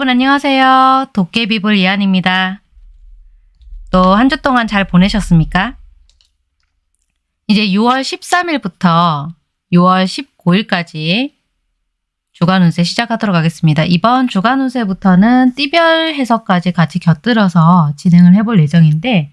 여러분 안녕하세요. 도깨비불 이한입니다. 또 한 주 동안 잘 보내셨습니까? 이제 6월 13일부터 6월 19일까지 주간 운세 시작하도록 하겠습니다. 이번 주간 운세부터는 띠별 해석까지 같이 곁들여서 진행을 해볼 예정인데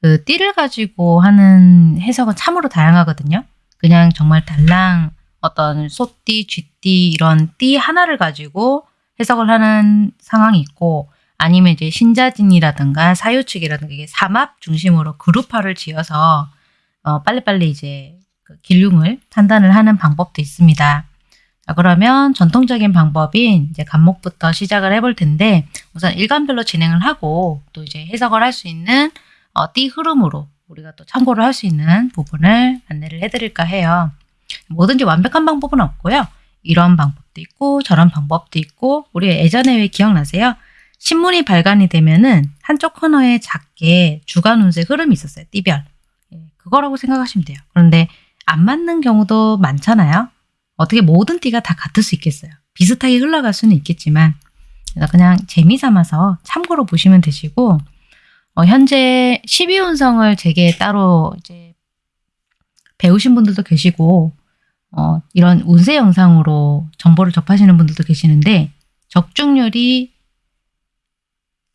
그 띠를 가지고 하는 해석은 참으로 다양하거든요. 그냥 정말 달랑 어떤 소띠, 쥐띠 이런 띠 하나를 가지고 해석을 하는 상황이 있고 아니면 이제 신자진이라든가 사유축이라든가 이게 삼합 중심으로 그룹화를 지어서 어, 빨리빨리 이제 그 길흉을 판단을 하는 방법도 있습니다. 자, 그러면 전통적인 방법인 이제 간목부터 시작을 해볼 텐데 우선 일간별로 진행을 하고 또 이제 해석을 할 수 있는 어, 띠 흐름으로 우리가 또 참고를 할 수 있는 부분을 안내를 해드릴까 해요. 뭐든지 완벽한 방법은 없고요. 이런 방법도 있고 저런 방법도 있고 우리 예전에 왜 기억나세요? 신문이 발간이 되면은 한쪽 코너에 작게 주간 운세 흐름이 있었어요. 띠별. 예, 그거라고 생각하시면 돼요. 그런데 안 맞는 경우도 많잖아요. 어떻게 모든 띠가 다 같을 수 있겠어요. 비슷하게 흘러갈 수는 있겠지만 그냥 재미 삼아서 참고로 보시면 되시고 어, 현재 12운성을 제게 따로 이제 배우신 분들도 계시고 어, 이런 운세 영상으로 정보를 접하시는 분들도 계시는데 적중률이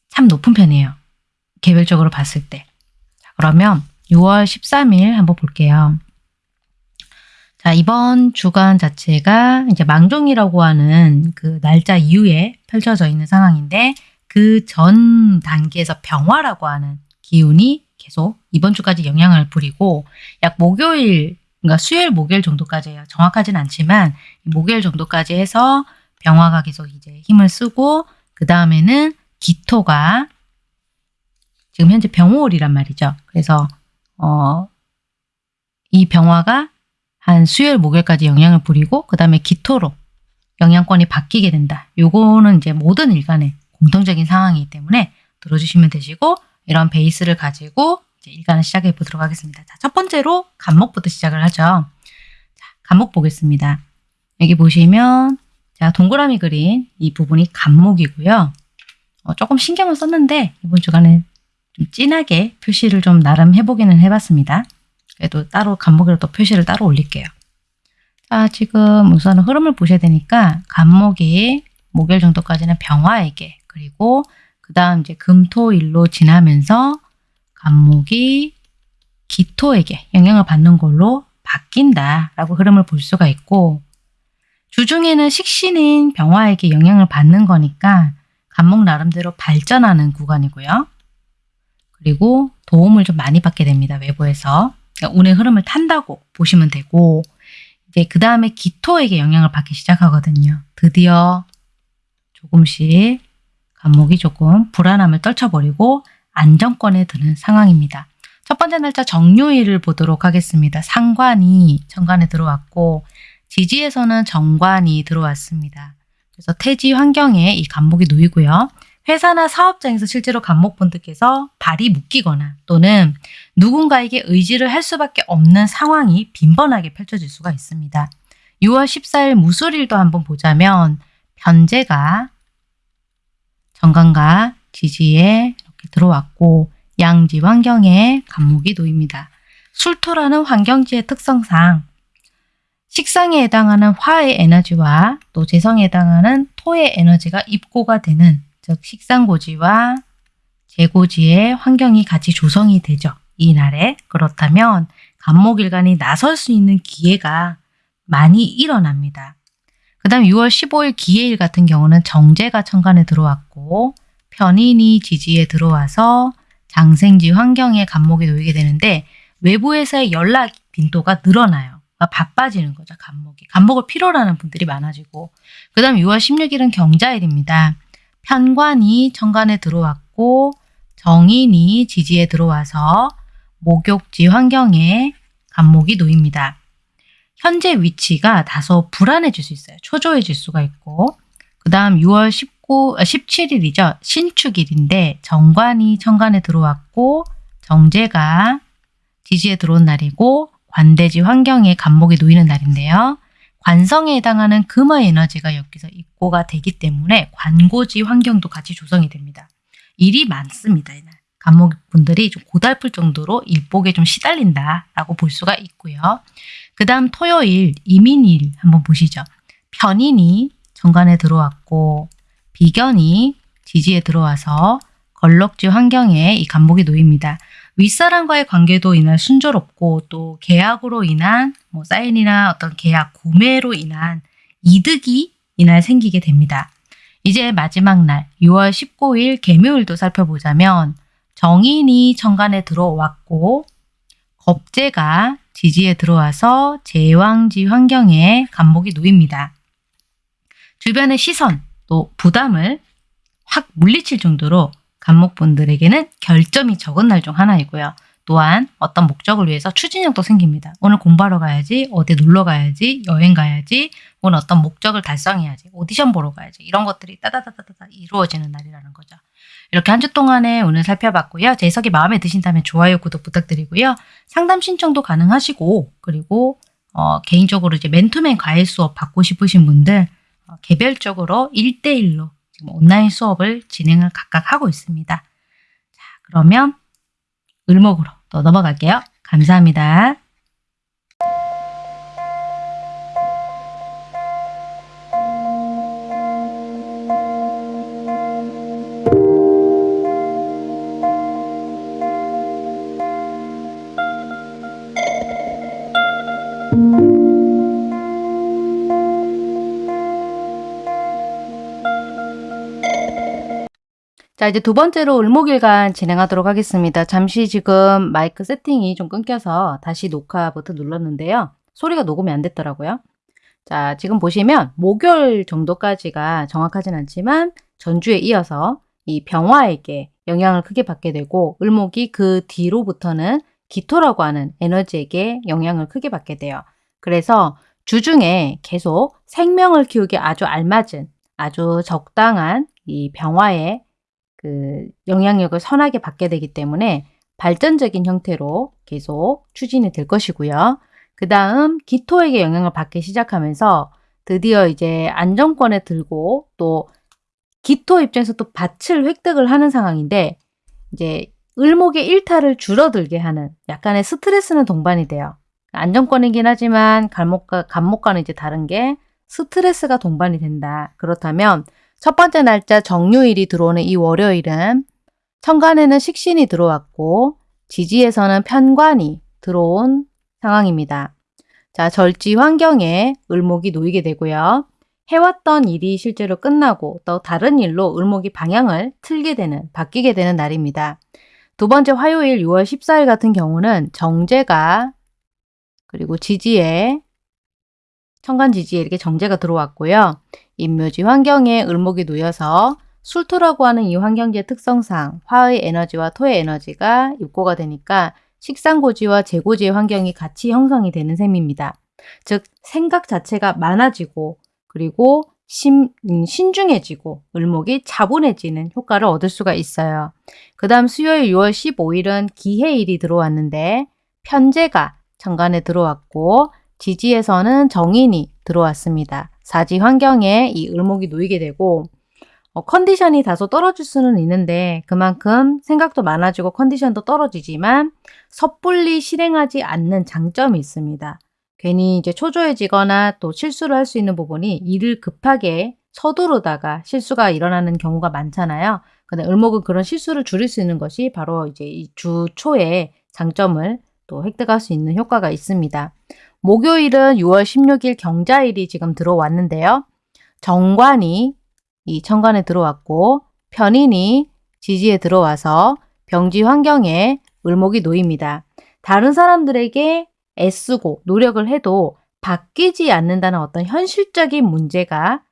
참 높은 편이에요. 개별적으로 봤을 때. 자, 그러면 6월 13일 한번 볼게요. 자, 이번 주간 자체가 이제 망종이라고 하는 그 날짜 이후에 펼쳐져 있는 상황인데 그 전 단계에서 병화라고 하는 기운이 계속 이번 주까지 영향을 부리고 약 목요일 그러니까 수요일 목요일 정도까지예요. 정확하진 않지만 목요일 정도까지 해서 병화가 계속 이제 힘을 쓰고 그 다음에는 기토가 지금 현재 병호월이란 말이죠. 그래서 어, 이 병화가 한 수요일 목요일까지 영향을 부리고 그 다음에 기토로 영향권이 바뀌게 된다. 요거는 이제 모든 일간의 공통적인 상황이기 때문에 들어주시면 되시고 이런 베이스를 가지고 일간을 시작해 보도록 하겠습니다. 자, 첫 번째로 간목부터 시작을 하죠. 자, 간목 보겠습니다. 여기 보시면 자 동그라미 그린 이 부분이 간목이고요. 어, 조금 신경을 썼는데 이번 주간에 좀 진하게 표시를 좀 나름 해보기는 해봤습니다. 그래도 따로 또 표시를 따로 올릴게요. 자 지금 우선 흐름을 보셔야 되니까 간목이 목요일 정도까지는 병화에게 그리고 그 다음 이제 금토일로 지나면서 간목이 기토에게 영향을 받는 걸로 바뀐다라고 흐름을 볼 수가 있고 주중에는 식신인 병화에게 영향을 받는 거니까 간목 나름대로 발전하는 구간이고요. 그리고 도움을 좀 많이 받게 됩니다. 외부에서. 그러니까 운의 흐름을 탄다고 보시면 되고 이제 그 다음에 기토에게 영향을 받기 시작하거든요. 드디어 조금씩 간목이 조금 불안함을 떨쳐버리고 안정권에 드는 상황입니다. 첫 번째 날짜 정유일을 보도록 하겠습니다. 상관이 정관에 들어왔고 지지에서는 정관이 들어왔습니다. 그래서 태지 환경에 이 간목이 놓이고요. 회사나 사업장에서 실제로 간목분들께서 발이 묶이거나 또는 누군가에게 의지를 할 수밖에 없는 상황이 빈번하게 펼쳐질 수가 있습니다. 6월 14일 무술일도 한번 보자면 변제가 정관과 지지에 들어왔고 양지 환경에 간목이 놓입니다. 술토라는 환경지의 특성상 식상에 해당하는 화의 에너지와 또 재성에 해당하는 토의 에너지가 입고가 되는 즉 식상고지와 재고지의 환경이 같이 조성이 되죠. 이날에 그렇다면 간목일간이 나설 수 있는 기회가 많이 일어납니다. 그 다음 6월 15일 기해일 같은 경우는 정제가 천간에 들어왔고 편인이 지지에 들어와서 장생지 환경에 간목이 놓이게 되는데 외부에서의 연락 빈도가 늘어나요. 그러니까 바빠지는 거죠. 간목이. 간목을 필요로 하는 분들이 많아지고 그 다음 6월 16일은 경자일입니다. 편관이 천간에 들어왔고 정인이 지지에 들어와서 목욕지 환경에 간목이 놓입니다. 현재 위치가 다소 불안해질 수 있어요. 초조해질 수가 있고 그 다음 6월 19, 17일이죠. 아, 신축일인데 정관이 천간에 들어왔고 정제가 지지에 들어온 날이고 관대지 환경에 간목이 놓이는 날인데요. 관성에 해당하는 금의 에너지가 여기서 입고가 되기 때문에 관고지 환경도 같이 조성이 됩니다. 일이 많습니다. 이날. 간목분들이 좀 고달플 정도로 일복에 좀 시달린다라고 볼 수가 있고요. 그 다음 토요일 이민일 한번 보시죠. 편인이 정관에 들어왔고 비견이 지지에 들어와서 걸럭지 환경에 이 간목이 놓입니다. 윗사람과의 관계도 이날 순조롭고 또 계약으로 인한 뭐 사인이나 어떤 계약 구매로 인한 이득이 이날 생기게 됩니다. 이제 마지막 날 6월 19일 개묘일도 살펴보자면 정인이 천간에 들어왔고 겁재가 지지에 들어와서 제왕지 환경에 간목이 놓입니다. 주변의 시선 또 부담을 확 물리칠 정도로 간목분들에게는 결점이 적은 날 중 하나이고요. 또한 어떤 목적을 위해서 추진력도 생깁니다. 오늘 공부하러 가야지, 어디 놀러 가야지, 여행 가야지, 오늘 어떤 목적을 달성해야지, 오디션 보러 가야지 이런 것들이 따다다다다 이루어지는 날이라는 거죠. 이렇게 한 주 동안에 오늘 살펴봤고요. 제 해석이 마음에 드신다면 좋아요, 구독 부탁드리고요. 상담 신청도 가능하시고 그리고 어, 개인적으로 이제 맨투맨 과외 수업 받고 싶으신 분들 어, 개별적으로 1대1로 지금 온라인 수업을 진행을 각각 하고 있습니다. 자, 그러면 을목으로 또 넘어갈게요. 감사합니다. 자, 이제 두 번째로 을목일간 진행하도록 하겠습니다. 잠시 지금 마이크 세팅이 좀 끊겨서 다시 녹화 버튼 눌렀는데요. 소리가 녹음이 안 됐더라고요. 자, 지금 보시면 목요일 정도까지가 정확하진 않지만 전주에 이어서 이 병화에게 영향을 크게 받게 되고 을목이 그 뒤로부터는 기토라고 하는 에너지에게 영향을 크게 받게 돼요. 그래서 주중에 계속 생명을 키우기 아주 알맞은 아주 적당한 이 병화의 그 영향력을 선하게 받게 되기 때문에 발전적인 형태로 계속 추진이 될 것이고요. 그 다음 기토에게 영향을 받기 시작하면서 드디어 이제 안정권에 들고 또 기토 입장에서 또 밭을 획득을 하는 상황인데 이제 을목의 일탈을 줄어들게 하는 약간의 스트레스는 동반이 돼요. 안정권이긴 하지만 간목과, 간목과는 이제 다른 게 스트레스가 동반이 된다. 그렇다면 첫 번째 날짜 정유일이 들어오는 이 월요일은 천간에는 식신이 들어왔고 지지에서는 편관이 들어온 상황입니다. 자, 절지 환경에 을목이 놓이게 되고요. 해왔던 일이 실제로 끝나고 또 다른 일로 을목이 방향을 틀게 되는, 바뀌게 되는 날입니다. 두 번째 화요일 6월 14일 같은 경우는 정제가 그리고 지지에 천간 지지에 이렇게 정제가 들어왔고요. 임묘지 환경에 을목이 놓여서 술토라고 하는 이 환경지의 특성상 화의 에너지와 토의 에너지가 입고가 되니까 식상고지와 재고지의 환경이 같이 형성이 되는 셈입니다. 즉 생각 자체가 많아지고 그리고 심, 음, 신중해지고 을목이 차분해지는 효과를 얻을 수가 있어요. 그 다음 수요일 6월 15일은 기해일이 들어왔는데 편제가 정관에 들어왔고 지지에서는 정인이 들어왔습니다. 사지 환경에 이 을목이 놓이게 되고 어, 컨디션이 다소 떨어질 수는 있는데 그만큼 생각도 많아지고 컨디션도 떨어지지만 섣불리 실행하지 않는 장점이 있습니다. 괜히 이제 초조해지거나 또 실수를 할 수 있는 부분이 일을 급하게 서두르다가 실수가 일어나는 경우가 많잖아요. 근데 을목은 그런 실수를 줄일 수 있는 것이 바로 이제 이주 초의 장점을 또 획득할 수 있는 효과가 있습니다. 목요일은 6월 16일 경자일이 지금 들어왔는데요. 정관이 이 천간에 들어왔고 편인이 지지에 들어와서 병지 환경에 을목이 놓입니다. 다른 사람들에게 애쓰고 노력을 해도 바뀌지 않는다는 어떤 현실적인 문제가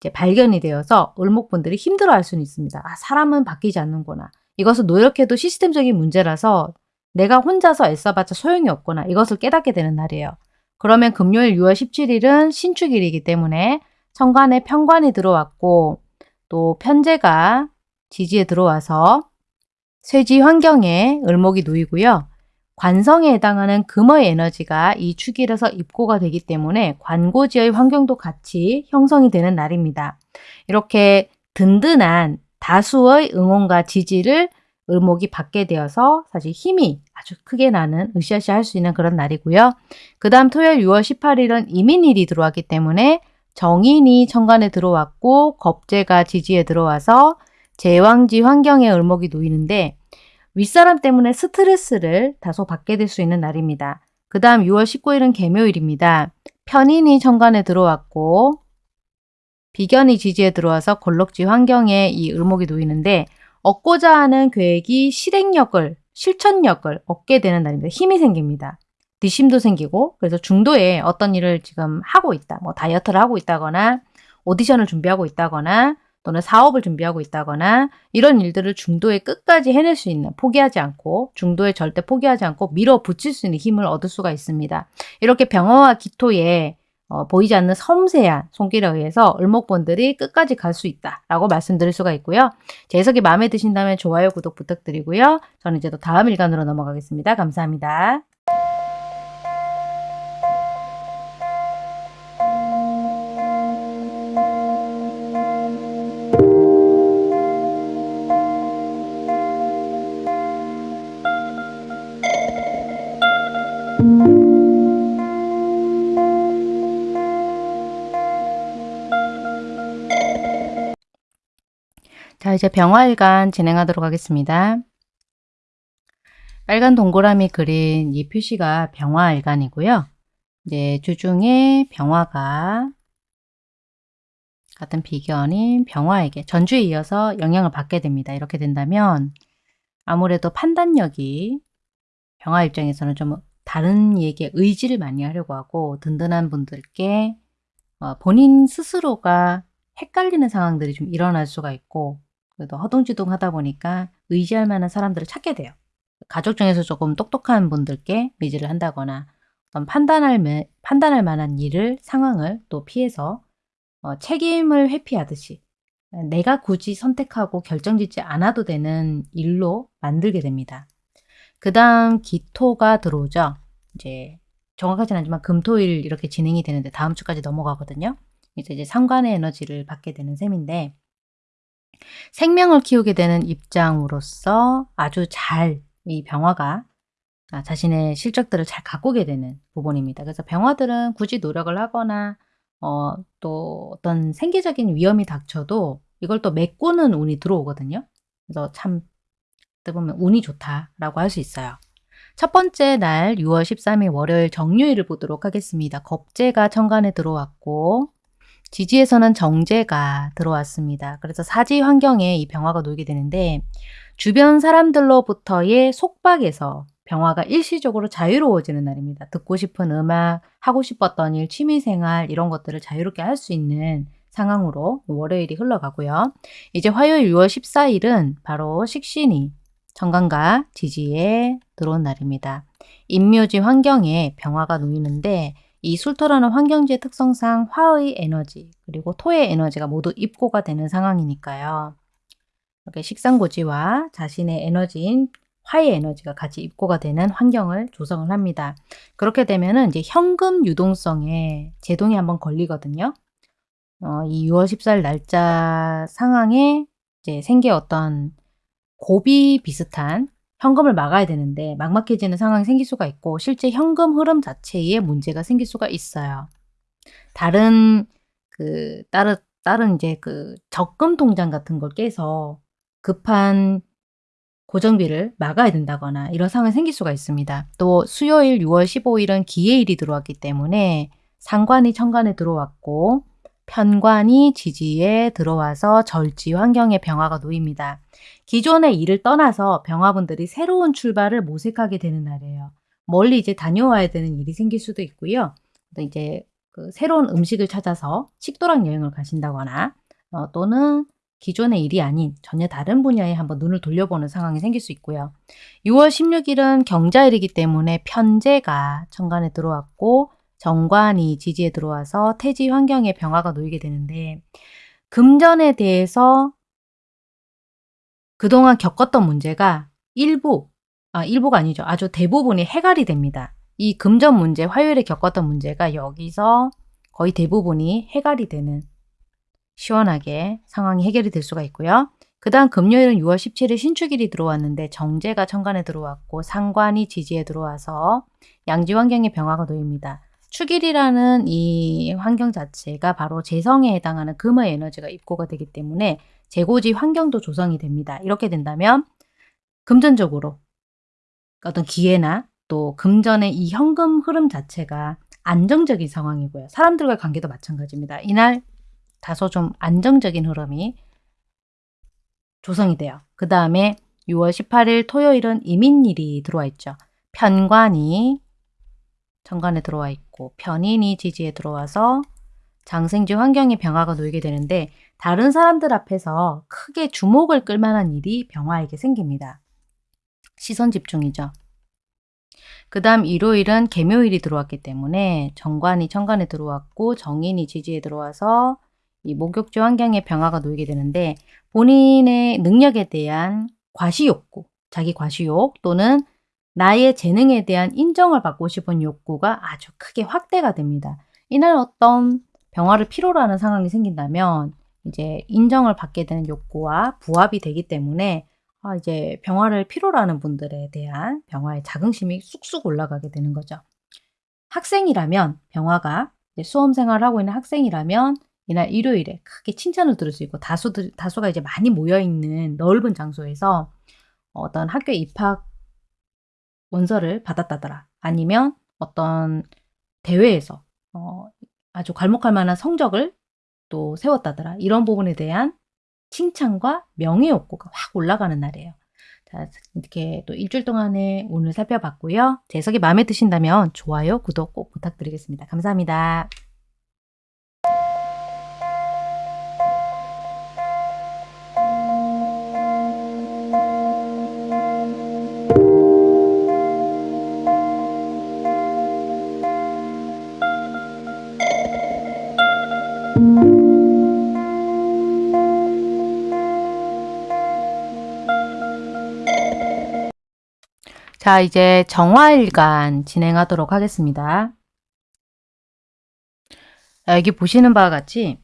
이제 발견이 되어서 을목분들이 힘들어할 수는 있습니다. 아, 사람은 바뀌지 않는구나. 이것은 노력해도 시스템적인 문제라서 내가 혼자서 애써봤자 소용이 없구나. 이것을 깨닫게 되는 날이에요. 그러면 금요일 6월 17일은 신축일이기 때문에 천간에 편관이 들어왔고 또 편제가 지지에 들어와서 쇠지 환경에 을목이 놓이고요. 관성에 해당하는 금의 에너지가 이 축일에서 입고가 되기 때문에 관고지의 환경도 같이 형성이 되는 날입니다. 이렇게 든든한 다수의 응원과 지지를 을목이 받게 되어서 사실 힘이 아주 크게 나는 으쌰으쌰 할 수 있는 그런 날이고요. 그 다음 토요일 6월 18일은 이민일이 들어왔기 때문에 정인이 천간에 들어왔고 겁재가 지지에 들어와서 제왕지 환경에 을목이 놓이는데 윗사람 때문에 스트레스를 다소 받게 될 수 있는 날입니다. 그 다음 6월 19일은 개묘일입니다. 편인이 천간에 들어왔고 비견이 지지에 들어와서 골록지 환경에 이 을목이 놓이는데 얻고자 하는 계획이 실행력을 실천력을 얻게 되는 날입니다. 힘이 생깁니다. 뒷심도 생기고 그래서 중도에 어떤 일을 지금 하고 있다. 뭐 다이어트를 하고 있다거나 오디션을 준비하고 있다거나 또는 사업을 준비하고 있다거나 이런 일들을 중도에 끝까지 해낼 수 있는 포기하지 않고 중도에 절대 포기하지 않고 밀어붙일 수 있는 힘을 얻을 수가 있습니다. 이렇게 병화와 기토에 어, 보이지 않는 섬세한 손길에 의해서 을목분들이 끝까지 갈 수 있다라고 말씀드릴 수가 있고요. 제 해석이 마음에 드신다면 좋아요, 구독 부탁드리고요. 저는 이제 또 다음 일간으로 넘어가겠습니다. 감사합니다. 이제 병화일간 진행하도록 하겠습니다. 빨간 동그라미 그린 이 표시가 병화일간이고요. 이제 주중에 병화가 같은 비견인 병화에게 전주에 이어서 영향을 받게 됩니다. 이렇게 된다면 아무래도 판단력이 병화 입장에서는 좀 다른 얘기에 의지를 많이 하려고 하고 든든한 분들께 어, 본인 스스로가 헷갈리는 상황들이 좀 일어날 수가 있고 그래도 허둥지둥 하다 보니까 의지할 만한 사람들을 찾게 돼요. 가족 중에서 조금 똑똑한 분들께 의지를 한다거나 어떤 판단할, 판단할 만한 일을, 상황을 또 피해서 어, 책임을 회피하듯이 내가 굳이 선택하고 결정짓지 않아도 되는 일로 만들게 됩니다. 그 다음 기토가 들어오죠. 이제 정확하진 않지만 금토일 이렇게 진행이 되는데 다음 주까지 넘어가거든요. 이제 이제 상관의 에너지를 받게 되는 셈인데 생명을 키우게 되는 입장으로서 아주 잘 이 병화가 아, 자신의 실적들을 잘 가꾸게 되는 부분입니다. 그래서 병화들은 굳이 노력을 하거나 어, 또 어떤 생계적인 위험이 닥쳐도 이걸 또 메꾸는 운이 들어오거든요. 그래서 참 보면 운이 좋다라고 할 수 있어요. 첫 번째 날 6월 13일 월요일 정유일을 보도록 하겠습니다. 겁재가 천간에 들어왔고 지지에서는 정제가 들어왔습니다. 그래서 사지 환경에 이 병화가 놓이게 되는데 주변 사람들로부터의 속박에서 병화가 일시적으로 자유로워지는 날입니다. 듣고 싶은 음악, 하고 싶었던 일, 취미생활 이런 것들을 자유롭게 할 수 있는 상황으로 월요일이 흘러가고요. 이제 화요일 6월 14일은 바로 식신이 정관과 지지에 들어온 날입니다. 인묘지 환경에 병화가 놓이는데 이 술토라는 환경지의 특성상 화의 에너지 그리고 토의 에너지가 모두 입고가 되는 상황이니까요. 이렇게 식상고지와 자신의 에너지인 화의 에너지가 같이 입고가 되는 환경을 조성을 합니다. 그렇게 되면은 이제 현금 유동성에 제동이 한번 걸리거든요. 어, 이 6월 14일 날짜 상황에 이제 생겨 어떤 고비 비슷한 현금을 막아야 되는데 막막해지는 상황이 생길 수가 있고 실제 현금 흐름 자체에 문제가 생길 수가 있어요. 다른 그 다른 다른 이제 그 적금 통장 같은 걸 깨서 급한 고정비를 막아야 된다거나 이런 상황이 생길 수가 있습니다. 또 수요일 6월 15일은 기해일이 들어왔기 때문에 상관이 천간에 들어왔고 편관이 지지에 들어와서 절지 환경의 병화가 놓입니다. 기존의 일을 떠나서 병화분들이 새로운 출발을 모색하게 되는 날이에요. 멀리 이제 다녀와야 되는 일이 생길 수도 있고요. 또 이제 그 새로운 음식을 찾아서 식도락 여행을 가신다거나 어, 또는 기존의 일이 아닌 전혀 다른 분야에 한번 눈을 돌려보는 상황이 생길 수 있고요. 6월 16일은 경자일이기 때문에 편제가 천간에 들어왔고 정관이 지지에 들어와서 태지 환경에 병화가 놓이게 되는데 금전에 대해서 그동안 겪었던 문제가 일부 아, 일부가 아니죠. 아주 대부분이 해갈이 됩니다. 이 금전 문제, 화요일에 겪었던 문제가 여기서 거의 대부분이 해갈이 되는 시원하게 상황이 해결이 될 수가 있고요. 그 다음 금요일은 6월 17일 신축일이 들어왔는데 정제가 천간에 들어왔고 상관이 지지에 들어와서 양지 환경의 변화가 놓입니다. 축일이라는 이 환경 자체가 바로 재성에 해당하는 금의 에너지가 입고가 되기 때문에 재고지 환경도 조성이 됩니다. 이렇게 된다면 금전적으로 어떤 기회나 또 금전의 이 현금 흐름 자체가 안정적인 상황이고요. 사람들과의 관계도 마찬가지입니다. 이날 다소 좀 안정적인 흐름이 조성이 돼요. 그 다음에 6월 18일 토요일은 이민일이 들어와 있죠. 편관이 정관에 들어와 있고 편인이 지지에 들어와서 장생지 환경의 병화가 놓이게 되는데 다른 사람들 앞에서 크게 주목을 끌만한 일이 병화에게 생깁니다. 시선 집중이죠. 그 다음 일요일은 개묘일이 들어왔기 때문에 정관이 천간에 들어왔고 정인이 지지에 들어와서 이 목욕지 환경의 변화가 놓이게 되는데 본인의 능력에 대한 과시욕구, 자기 과시욕 또는 나의 재능에 대한 인정을 받고 싶은 욕구가 아주 크게 확대가 됩니다. 이날 어떤 병화를 필요로 하는 상황이 생긴다면 이제 인정을 받게 되는 욕구와 부합이 되기 때문에 아, 이제 병화를 필요로 하는 분들에 대한 병화의 자긍심이 쑥쑥 올라가게 되는 거죠. 학생이라면 병화가 수험 생활을 하고 있는 학생이라면 이날 일요일에 크게 칭찬을 들을 수 있고 다수들, 다수가 이제 많이 모여있는 넓은 장소에서 어떤 학교 입학 원서를 받았다더라. 아니면 어떤 대회에서 어, 아주 괄목할 만한 성적을 또 세웠다더라. 이런 부분에 대한 칭찬과 명예 욕구가 확 올라가는 날이에요. 자, 이렇게 또 일주일 동안에 오늘 살펴봤고요. 제 해석이 마음에 드신다면 좋아요, 구독 꼭 부탁드리겠습니다. 감사합니다. 자, 이제 정화일간 진행하도록 하겠습니다. 여기 보시는 바와 같이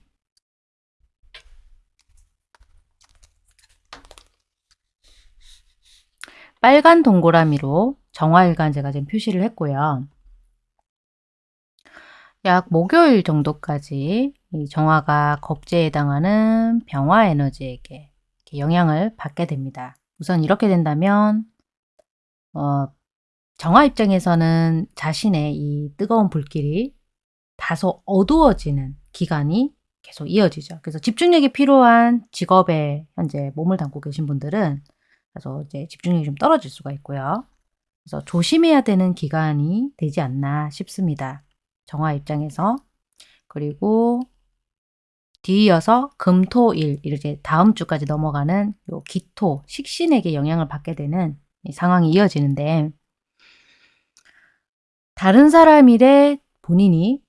빨간 동그라미로 정화일간 제가 지금 표시를 했고요. 약 목요일 정도까지 이 정화가 겁제에 해당하는 병화 에너지에게 영향을 받게 됩니다. 우선 이렇게 된다면 어, 정화 입장에서는 자신의 이 뜨거운 불길이 다소 어두워지는 기간이 계속 이어지죠. 그래서 집중력이 필요한 직업에 현재 몸을 담고 계신 분들은 그래서 이제 집중력이 좀 떨어질 수가 있고요. 그래서 조심해야 되는 기간이 되지 않나 싶습니다. 정화 입장에서 그리고 뒤이어서 금토일 이렇게 다음 주까지 넘어가는 요 기토 식신에게 영향을 받게 되는 상황이 이어지는데 다른 사람 일에 본인이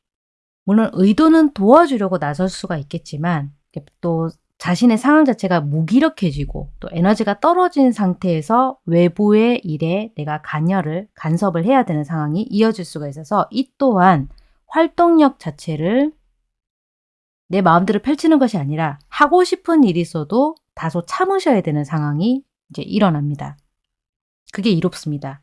물론 의도는 도와주려고 나설 수가 있겠지만 또 자신의 상황 자체가 무기력해지고 또 에너지가 떨어진 상태에서 외부의 일에 내가 간여를 간섭을 해야 되는 상황이 이어질 수가 있어서 이 또한 활동력 자체를 내 마음대로 펼치는 것이 아니라 하고 싶은 일이 있어도 다소 참으셔야 되는 상황이 이제 일어납니다. 그게 이롭습니다.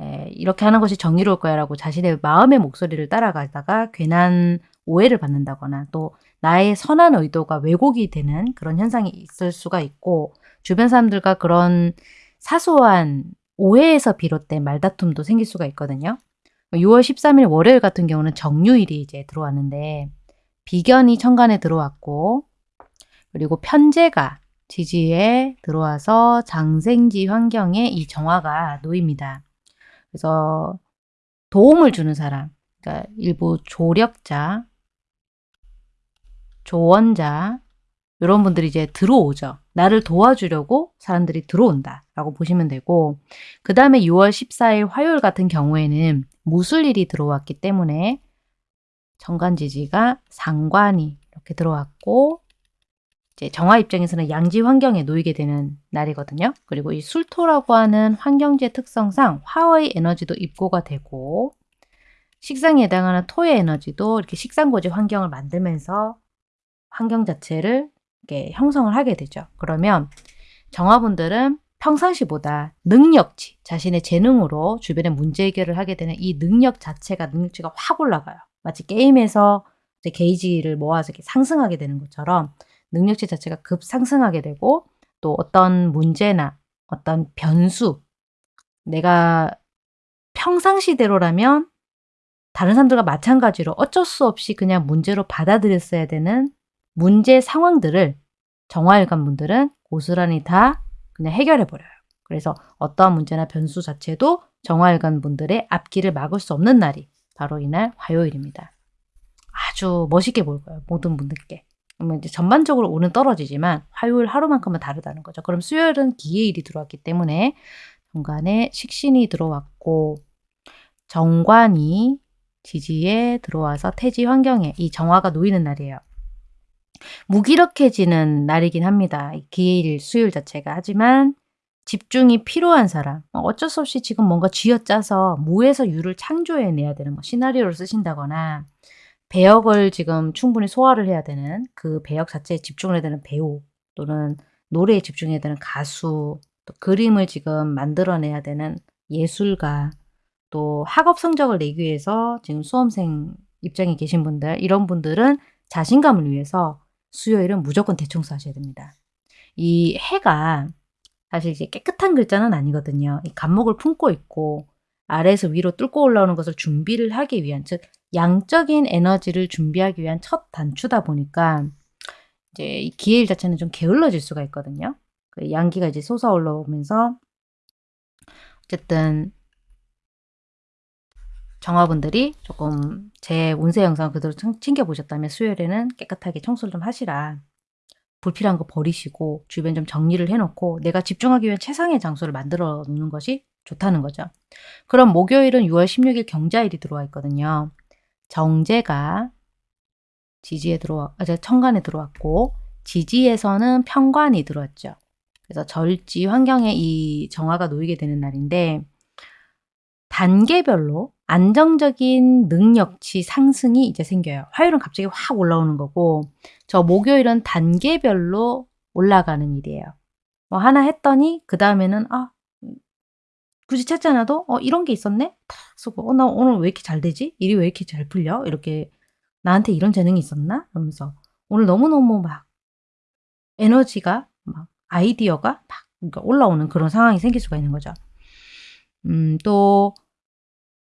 에, 이렇게 하는 것이 정의로울 거야 라고 자신의 마음의 목소리를 따라가다가 괜한 오해를 받는다거나 또 나의 선한 의도가 왜곡이 되는 그런 현상이 있을 수가 있고 주변 사람들과 그런 사소한 오해에서 비롯된 말다툼도 생길 수가 있거든요. 6월 13일 월요일 같은 경우는 정유일이 이제 들어왔는데 비견이 천간에 들어왔고 그리고 편제가 지지에 들어와서 장생지 환경에 이 정화가 놓입니다. 그래서 도움을 주는 사람, 그러니까 일부 조력자, 조언자 이런 분들이 이제 들어오죠. 나를 도와주려고 사람들이 들어온다 라고 보시면 되고 그 다음에 6월 14일 화요일 같은 경우에는 무술일이 들어왔기 때문에 정관지지가 상관이 이렇게 들어왔고 이제 정화 입장에서는 양지 환경에 놓이게 되는 날이거든요. 그리고 이 술토라고 하는 환경지의 특성상 화의 에너지도 입고가 되고 식상에 해당하는 토의 에너지도 이렇게 식상고지 환경을 만들면서 환경 자체를 이렇게 형성을 하게 되죠. 그러면 정화분들은 평상시보다 능력치, 자신의 재능으로 주변의 문제 해결을 하게 되는 이 능력 자체가 능력치가 확 올라가요. 마치 게임에서 게이지를 모아서 상승하게 되는 것처럼 능력치 자체가 급상승하게 되고 또 어떤 문제나 어떤 변수 내가 평상시대로라면 다른 사람들과 마찬가지로 어쩔 수 없이 그냥 문제로 받아들였어야 되는 문제 상황들을 정화일관 분들은 고스란히 다 그냥 해결해 버려요. 그래서 어떠한 문제나 변수 자체도 정화일관 분들의 앞길을 막을 수 없는 날이 바로 이날 화요일입니다. 아주 멋있게 보일 거예요. 모든 분들께. 그러면 이제 전반적으로 오는 떨어지지만 화요일 하루만큼은 다르다는 거죠. 그럼 수요일은 기해일이 들어왔기 때문에 정관에 식신이 들어왔고 정관이 지지에 들어와서 태지 환경에 이 정화가 놓이는 날이에요. 무기력해지는 날이긴 합니다. 기해일 수요일 자체가. 하지만 집중이 필요한 사람 뭐 어쩔 수 없이 지금 뭔가 쥐어짜서 무에서 유를 창조해내야 되는 거 시나리오를 쓰신다거나 배역을 지금 충분히 소화를 해야 되는 그 배역 자체에 집중을 해야 되는 배우 또는 노래에 집중해야 되는 가수 또 그림을 지금 만들어내야 되는 예술가 또 학업 성적을 내기 위해서 지금 수험생 입장에 계신 분들 이런 분들은 자신감을 위해서 수요일은 무조건 대청소 하셔야 됩니다. 이 해가 사실 이제 깨끗한 글자는 아니거든요. 이 간목을 품고 있고 아래에서 위로 뚫고 올라오는 것을 준비를 하기 위한 즉 양적인 에너지를 준비하기 위한 첫 단추다 보니까 이제 이 기해일 자체는 좀 게을러질 수가 있거든요. 그 양기가 이제 솟아 올라 오면서 어쨌든 정화분들이 조금 제 운세 영상 그대로 챙겨보셨다면 수요일에는 깨끗하게 청소를 좀 하시라. 불필요한 거 버리시고 주변 좀 정리를 해놓고 내가 집중하기 위한 최상의 장소를 만들어 놓는 것이 좋다는 거죠. 그럼 목요일은 6월 16일 경자일이 들어와 있거든요. 정제가 지지에 들어와, 아, 청간에 들어왔고 지지에서는 평관이 들어왔죠. 그래서 절지 환경에 이 정화가 놓이게 되는 날인데 단계별로 안정적인 능력치 상승이 이제 생겨요. 화요일은 갑자기 확 올라오는 거고 저 목요일은 단계별로 올라가는 일이에요. 뭐 하나 했더니 그 다음에는 아 굳이 찾지 않아도 어 이런 게 있었네? 탁 쓰고 어 나 오늘 왜 이렇게 잘 되지? 일이 왜 이렇게 잘 풀려? 이렇게 나한테 이런 재능이 있었나? 그러면서 오늘 너무너무 막 에너지가 막 아이디어가 막 그러니까 올라오는 그런 상황이 생길 수가 있는 거죠. 음, 또,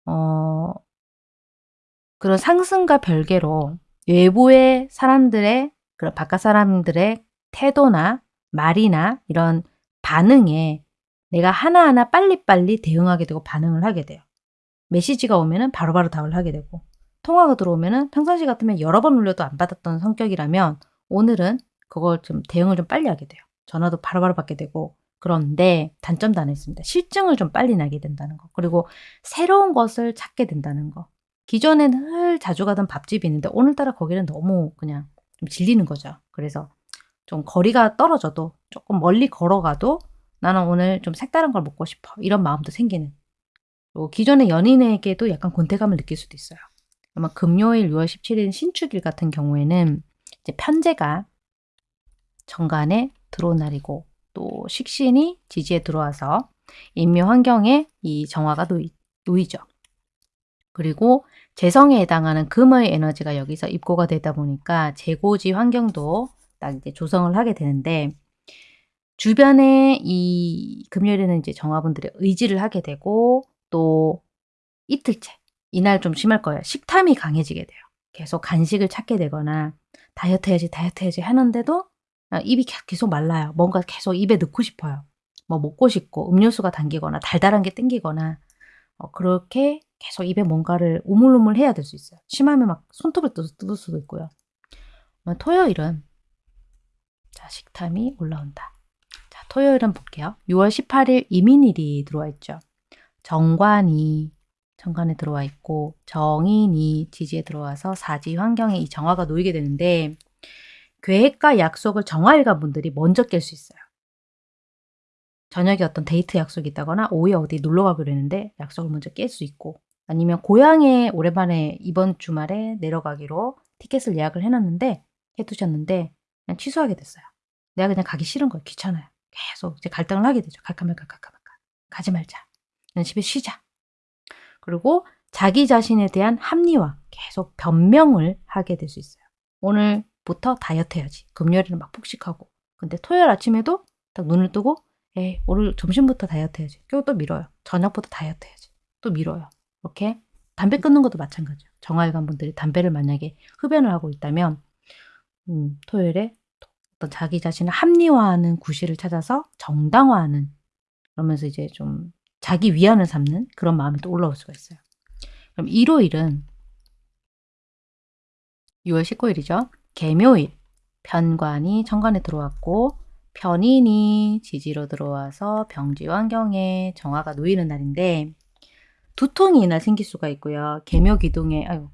어, 그런 상승과 별개로 외부의 사람들의, 그런 바깥 사람들의 태도나 말이나 이런 반응에 내가 하나하나 빨리빨리 대응하게 되고 반응을 하게 돼요. 메시지가 오면은 바로바로 답을 하게 되고 통화가 들어오면은 평상시 같으면 여러 번 울려도 안 받았던 성격이라면 오늘은 그걸 좀 대응을 좀 빨리 하게 돼요. 전화도 바로바로 받게 되고 그런데 단점도 하나 있습니다. 실증을 좀 빨리 나게 된다는 거. 그리고 새로운 것을 찾게 된다는 거. 기존에는 늘 자주 가던 밥집이 있는데 오늘따라 거기는 너무 그냥 좀 질리는 거죠. 그래서 좀 거리가 떨어져도 조금 멀리 걸어가도 나는 오늘 좀 색다른 걸 먹고 싶어. 이런 마음도 생기는. 또 기존의 연인에게도 약간 권태감을 느낄 수도 있어요. 아마 금요일 6월 17일 신축일 같은 경우에는 이제 편제가 정관에 들어온 날이고 또 식신이 지지에 들어와서 인묘 환경에 이 정화가 놓이, 놓이죠. 그리고 재성에 해당하는 금의 에너지가 여기서 입고가 되다 보니까 재고지 환경도 딱 이제 조성을 하게 되는데 주변에 이 금요일에는 이제 정화분들의 의지를 하게 되고 또 이틀째 이날 좀 심할 거예요. 식탐이 강해지게 돼요. 계속 간식을 찾게 되거나 다이어트 해야지 다이어트 해야지 하는데도 아, 입이 계속 말라요. 뭔가 계속 입에 넣고 싶어요. 뭐 먹고 싶고 음료수가 당기거나 달달한 게 땡기거나 어, 그렇게 계속 입에 뭔가를 우물우물 해야 될 수 있어요. 심하면 막 손톱을 뜯을 수도 있고요. 토요일은 자 식탐이 올라온다. 토요일 은 볼게요. 6월 18일 이민일이 들어와 있죠. 정관이 정관에 들어와 있고 정인이 지지에 들어와서 사지 환경에 이 정화가 놓이게 되는데 계획과 약속을 정화일관 분들이 먼저 깰 수 있어요. 저녁에 어떤 데이트 약속이 있다거나 오후에 어디 놀러 가기로 했는데 약속을 먼저 깰 수 있고 아니면 고향에 오랜만에 이번 주말에 내려가기로 티켓을 예약을 해놨는데 해두셨는데 그냥 취소하게 됐어요. 내가 그냥 가기 싫은 거예요. 귀찮아요. 계속 이제 갈등을 하게 되죠. 갈까 말까 갈까 말까. 가지 말자. 집에 쉬자. 그리고 자기 자신에 대한 합리화, 계속 변명을 하게 될 수 있어요. 오늘부터 다이어트 해야지. 금요일에는 막 폭식하고. 근데 토요일 아침에도 딱 눈을 뜨고, 에이, 오늘 점심부터 다이어트 해야지. 그리고 또 미뤄요. 저녁부터 다이어트 해야지. 또 미뤄요. 이렇게 담배 끊는 것도 마찬가지예요. 정화일관 분들이 담배를 만약에 흡연을 하고 있다면, 음, 토요일에 어떤 자기 자신을 합리화하는 구실을 찾아서 정당화하는 그러면서 이제 좀 자기 위안을 삼는 그런 마음이 또 올라올 수가 있어요. 그럼 일요일은 6월 19일이죠. 개묘일. 편관이 천간에 들어왔고 편인이 지지로 들어와서 병지 환경에 정화가 놓이는 날인데 두통이 이날 생길 수가 있고요. 개묘 기둥에 아유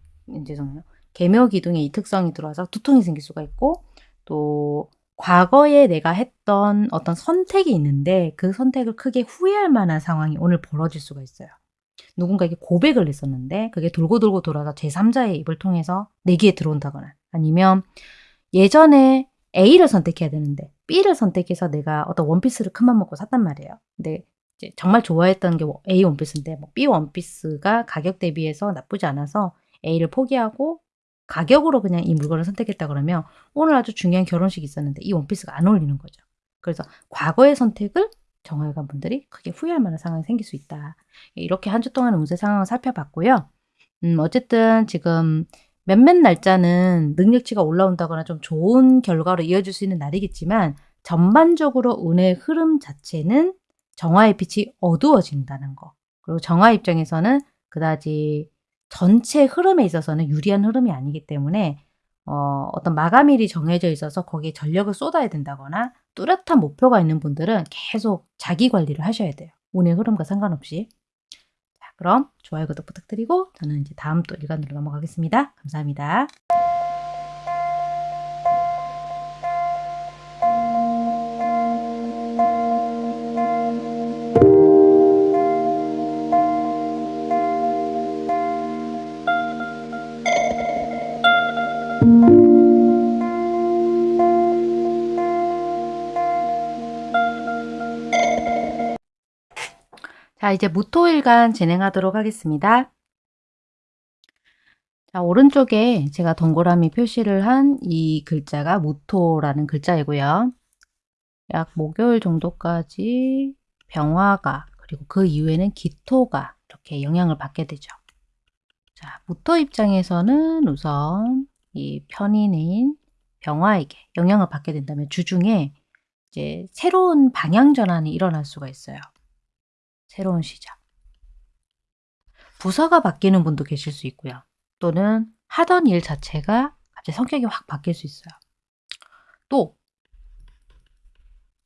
죄송해요. 개묘 기둥에 이 특성이 들어와서 두통이 생길 수가 있고 또 과거에 내가 했던 어떤 선택이 있는데 그 선택을 크게 후회할 만한 상황이 오늘 벌어질 수가 있어요. 누군가에게 고백을 했었는데 그게 돌고 돌고 돌아서 제3자의 입을 통해서 내기에 들어온다거나 아니면 예전에 A를 선택해야 되는데 B를 선택해서 내가 어떤 원피스를 큰맘 먹고 샀단 말이에요. 근데 정말 좋아했던 게 A 원피스인데 뭐 B 원피스가 가격 대비해서 나쁘지 않아서 A를 포기하고 가격으로 그냥 이 물건을 선택했다 그러면 오늘 아주 중요한 결혼식이 있었는데 이 원피스가 안 어울리는 거죠. 그래서 과거의 선택을 정화일관 분들이 크게 후회할 만한 상황이 생길 수 있다. 이렇게 한 주 동안의 운세 상황을 살펴봤고요. 음, 어쨌든 지금 몇몇 날짜는 능력치가 올라온다거나 좀 좋은 결과로 이어질 수 있는 날이겠지만 전반적으로 운의 흐름 자체는 정화의 빛이 어두워진다는 거. 그리고 정화 입장에서는 그다지 전체 흐름에 있어서는 유리한 흐름이 아니기 때문에 어, 어떤 마감일이 정해져 있어서 거기에 전력을 쏟아야 된다거나 뚜렷한 목표가 있는 분들은 계속 자기 관리를 하셔야 돼요. 운의 흐름과 상관없이. 자, 그럼 좋아요, 구독 부탁드리고 저는 이제 다음 또 일간으로 넘어가겠습니다. 감사합니다. 자, 이제 무토일간 진행하도록 하겠습니다. 자, 오른쪽에 제가 동그라미 표시를 한 이 글자가 무토라는 글자이고요. 약 목요일 정도까지 병화가 그리고 그 이후에는 기토가 이렇게 영향을 받게 되죠. 자, 무토 입장에서는 우선 이 편인인 병화에게 영향을 받게 된다면 주중에 이제 새로운 방향 전환이 일어날 수가 있어요. 새로운 시작. 부서가 바뀌는 분도 계실 수 있고요. 또는 하던 일 자체가 갑자기 성격이 확 바뀔 수 있어요. 또,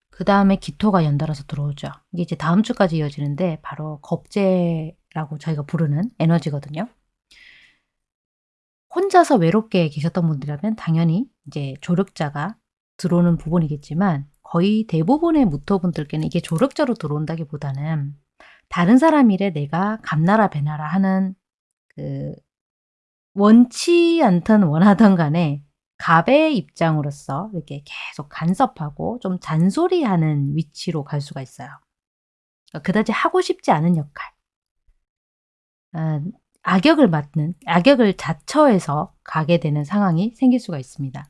그 다음에 기토가 연달아서 들어오죠. 이게 이제 다음 주까지 이어지는데 바로 겁재라고 저희가 부르는 에너지거든요. 혼자서 외롭게 계셨던 분들이라면 당연히 이제 조력자가 들어오는 부분이겠지만 거의 대부분의 무토분들께는 이게 조력자로 들어온다기보다는 다른 사람 일에 내가 감나라 배나라 하는 그 원치 않든 원하던 간에 갑의 입장으로서 이렇게 계속 간섭하고 좀 잔소리하는 위치로 갈 수가 있어요. 그러니까 그다지 하고 싶지 않은 역할. 아, 악역을 맡는, 악역을 자처해서 가게 되는 상황이 생길 수가 있습니다.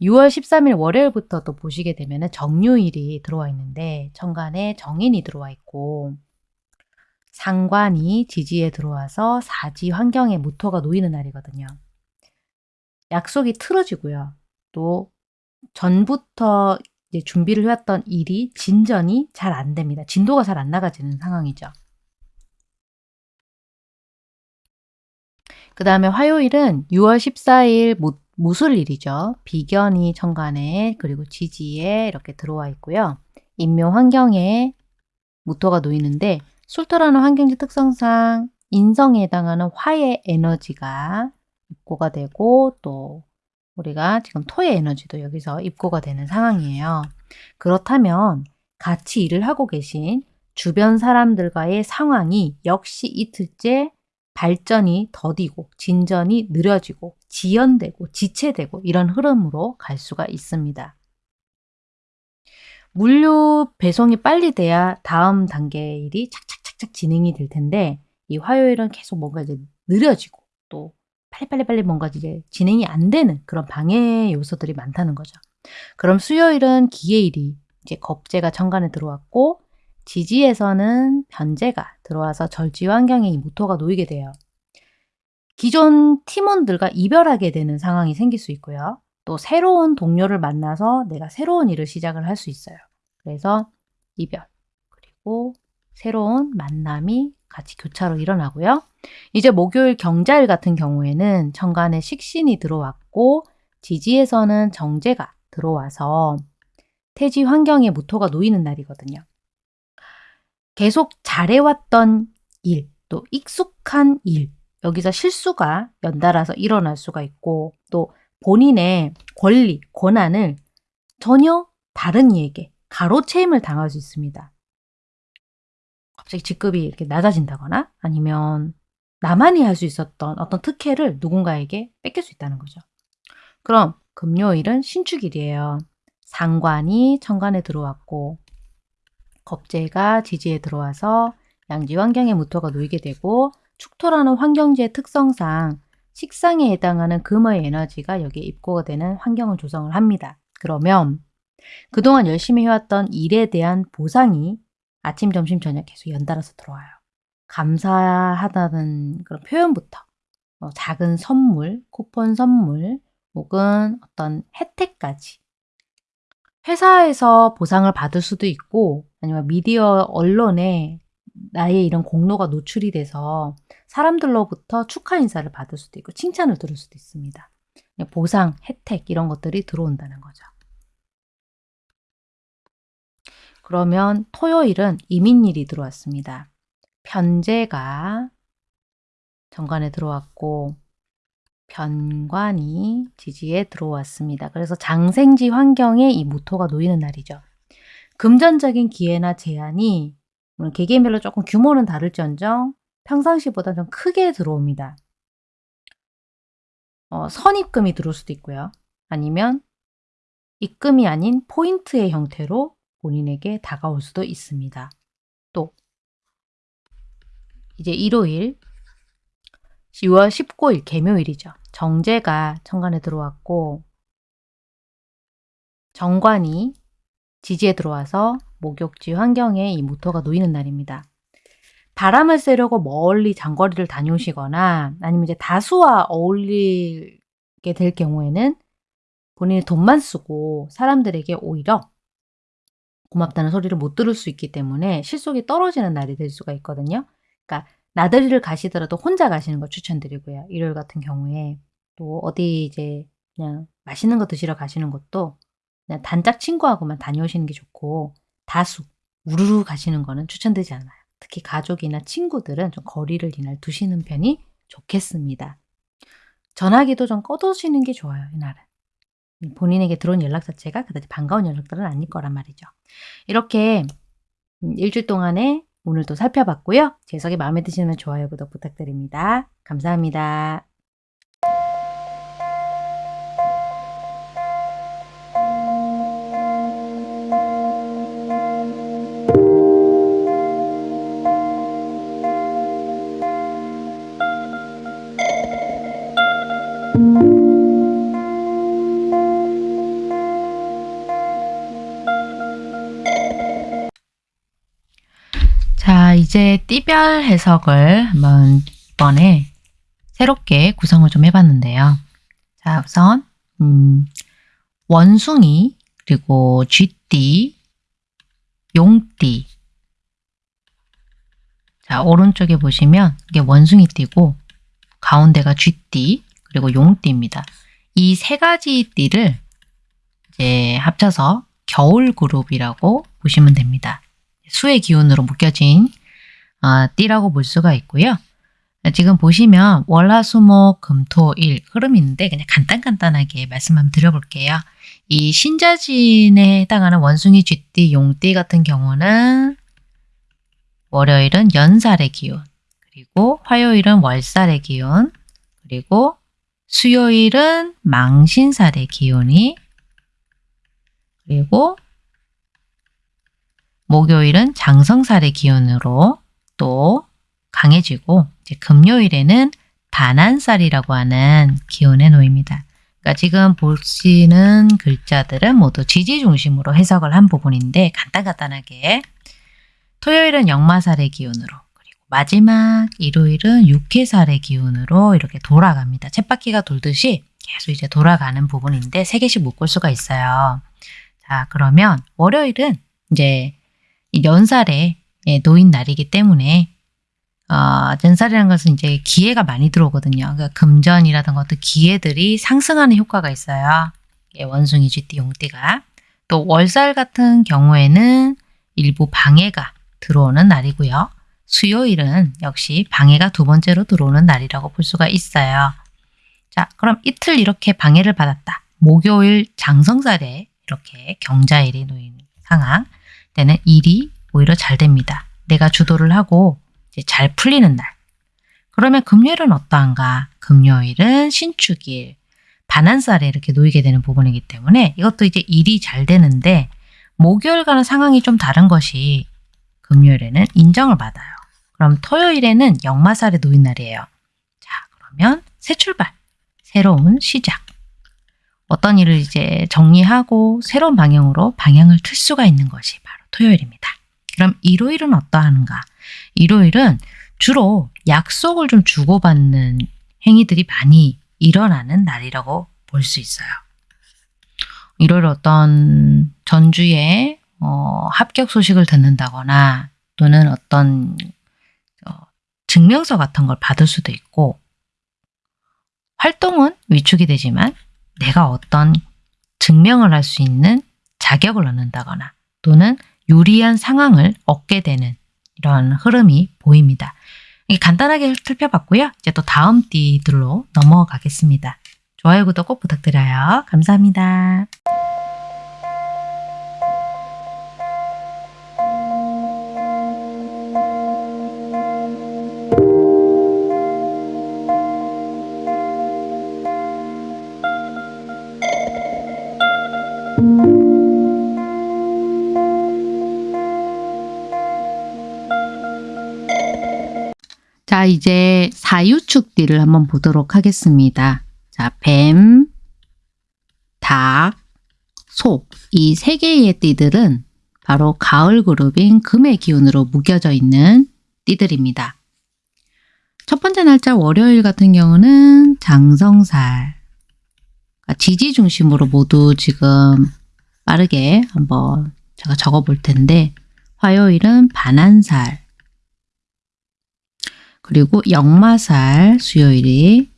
6월 13일 월요일부터 또 보시게 되면 정유일이 들어와 있는데 천간에 정인이 들어와 있고 상관이 지지에 들어와서 사지 환경에 무토가 놓이는 날이거든요. 약속이 틀어지고요. 또 전부터 준비를 해왔던 일이 진전이 잘 안 됩니다. 진도가 잘 안 나가지는 상황이죠. 그 다음에 화요일은 6월 14일 무, 무술일이죠. 비견이 천간에 그리고 지지에 이렇게 들어와 있고요. 인묘 환경에 무토가 놓이는데 술토라는 환경지 특성상 인성에 해당하는 화의 에너지가 입고가 되고 또 우리가 지금 토의 에너지도 여기서 입고가 되는 상황이에요. 그렇다면 같이 일을 하고 계신 주변 사람들과의 상황이 역시 이틀째 발전이 더디고 진전이 느려지고 지연되고 지체되고 이런 흐름으로 갈 수가 있습니다. 물류 배송이 빨리 돼야 다음 단계 일이 착착 착착 진행이 될 텐데 이 화요일은 계속 뭔가 이제 느려지고 또 빨리빨리빨리 뭔가 이제 진행이 안 되는 그런 방해 요소들이 많다는 거죠. 그럼 수요일은 기해일이 이제 겁재가 천간에 들어왔고 지지에서는 변제가 들어와서 절지 환경에 이 모토가 놓이게 돼요. 기존 팀원들과 이별하게 되는 상황이 생길 수 있고요. 또 새로운 동료를 만나서 내가 새로운 일을 시작을 할 수 있어요. 그래서 이별 그리고 새로운 만남이 같이 교차로 일어나고요. 이제 목요일 경자일 같은 경우에는 천간에 식신이 들어왔고 지지에서는 정제가 들어와서 태지 환경에 모토가 놓이는 날이거든요. 계속 잘해왔던 일, 또 익숙한 일, 여기서 실수가 연달아서 일어날 수가 있고 또 본인의 권리, 권한을 전혀 다른 이에게 가로채임을 당할 수 있습니다. 갑자기 직급이 이렇게 낮아진다거나 아니면 나만이 할 수 있었던 어떤 특혜를 누군가에게 뺏길 수 있다는 거죠. 그럼 금요일은 신축일이에요. 상관이 천간에 들어왔고 겁재가 지지에 들어와서 양지 환경의 무토가 놓이게 되고 축토라는 환경지의 특성상 식상에 해당하는 금의 에너지가 여기에 입고가 되는 환경을 조성을 합니다. 그러면 그동안 열심히 해왔던 일에 대한 보상이 아침, 점심, 저녁 계속 연달아서 들어와요. 감사하다는 그런 표현부터 뭐 작은 선물, 쿠폰 선물 혹은 어떤 혜택까지 회사에서 보상을 받을 수도 있고 아니면 미디어 언론에 나의 이런 공로가 노출이 돼서 사람들로부터 축하 인사를 받을 수도 있고 칭찬을 들을 수도 있습니다. 보상, 혜택 이런 것들이 들어온다는 거죠. 그러면 토요일은 이민일이 들어왔습니다. 편제가 정관에 들어왔고 변관이 지지에 들어왔습니다. 그래서 장생지 환경에 이 무토가 놓이는 날이죠. 금전적인 기회나 제한이 물론 개개인별로 조금 규모는 다를지언정 평상시보다 좀 크게 들어옵니다. 어, 선입금이 들어올 수도 있고요. 아니면 입금이 아닌 포인트의 형태로 본인에게 다가올 수도 있습니다. 또 이제 일요일 6월 19일 개묘일이죠. 정제가 천간에 들어왔고 정관이 지지에 들어와서 목욕지 환경에 이 모터가 놓이는 날입니다. 바람을 쐬려고 멀리 장거리를 다녀오시거나 아니면 이제 다수와 어울리게 될 경우에는 본인이 돈만 쓰고 사람들에게 오히려 고맙다는 소리를 못 들을 수 있기 때문에 실속이 떨어지는 날이 될 수가 있거든요. 그러니까 나들이를 가시더라도 혼자 가시는 걸 추천드리고요. 일요일 같은 경우에 또 어디 이제 그냥 맛있는 거 드시러 가시는 것도 그냥 단짝 친구하고만 다녀오시는 게 좋고 다수 우르르 가시는 거는 추천되지 않아요. 특히 가족이나 친구들은 좀 거리를 이날 두시는 편이 좋겠습니다. 전화기도 좀 꺼두시는 게 좋아요. 이날은. 본인에게 들어온 연락 자체가 그다지 반가운 연락들은 아닐 거란 말이죠. 이렇게 음, 일주일 동안에 오늘도 살펴봤고요. 제석이 마음에 드시면 좋아요, 구독 부탁드립니다. 감사합니다. 이제 띠별 해석을 한번 이번에 새롭게 구성을 좀 해봤는데요. 자, 우선 음, 원숭이, 그리고 쥐띠, 용띠. 자, 오른쪽에 보시면 이게 원숭이띠고 가운데가 쥐띠, 그리고 용띠입니다. 이 세 가지 띠를 이제 합쳐서 겨울 그룹이라고 보시면 됩니다. 수의 기운으로 묶여진 어, 띠라고 볼 수가 있고요. 지금 보시면 월화수목 금토일 흐름이 있는데 그냥 간단간단하게 말씀 한번 드려볼게요. 이 신자진에 해당하는 원숭이, 쥐띠, 용띠 같은 경우는 월요일은 연살의 기운, 그리고 화요일은 월살의 기운, 그리고 수요일은 망신살의 기운이, 그리고 목요일은 장성살의 기운으로 또 강해지고 이제 금요일에는 반한살이라고 하는 기운에 놓입니다. 그러니까 지금 보시는 글자들은 모두 지지 중심으로 해석을 한 부분인데 간단간단하게 토요일은 역마살의 기운으로 그리고 마지막 일요일은 육해살의 기운으로 이렇게 돌아갑니다. 쳇바퀴가 돌듯이 계속 이제 돌아가는 부분인데 세 개씩 묶을 수가 있어요. 자 그러면 월요일은 이제 연살에 놓인 날이기 때문에 어, 전살이라는 것은 이제 기회가 많이 들어오거든요. 그러니까 금전이라든가 어떤 기회들이 상승하는 효과가 있어요. 원숭이, 쥐띠, 용띠가. 또 월살 같은 경우에는 일부 방해가 들어오는 날이고요. 수요일은 역시 방해가 두 번째로 들어오는 날이라고 볼 수가 있어요. 자, 그럼 이틀 이렇게 방해를 받았다. 목요일 장성살에 이렇게 경자일이 놓인 상황 때는 일이 오히려 잘 됩니다. 내가 주도를 하고 잘 풀리는 날. 그러면 금요일은 어떠한가? 금요일은 신축일, 반한살에 이렇게 놓이게 되는 부분이기 때문에 이것도 이제 일이 잘 되는데 목요일과는 상황이 좀 다른 것이 금요일에는 인정을 받아요. 그럼 토요일에는 역마살에 놓인 날이에요. 자, 그러면 새 출발, 새로운 시작. 어떤 일을 이제 정리하고 새로운 방향으로 방향을 틀 수가 있는 것이 바로 토요일입니다. 그럼 일요일은 어떠한가? 일요일은 주로 약속을 좀 주고받는 행위들이 많이 일어나는 날이라고 볼 수 있어요. 일요일 어떤 전주에 어, 합격 소식을 듣는다거나 또는 어떤 어, 증명서 같은 걸 받을 수도 있고 활동은 위축이 되지만 내가 어떤 증명을 할 수 있는 자격을 얻는다거나 또는 유리한 상황을 얻게 되는 이런 흐름이 보입니다. 간단하게 살펴봤고요. 이제 또 다음 띠들로 넘어가겠습니다. 좋아요, 구독 꼭 부탁드려요. 감사합니다. 자, 이제 사유축띠를 한번 보도록 하겠습니다. 자, 뱀, 닭, 소. 이 세 개의 띠들은 바로 가을 그룹인 금의 기운으로 묶여져 있는 띠들입니다. 첫 번째 날짜 월요일 같은 경우는 장성살. 그러니까 지지 중심으로 모두 지금 빠르게 한번 제가 적어 볼 텐데 화요일은 반한살. 그리고 역마살 수요일이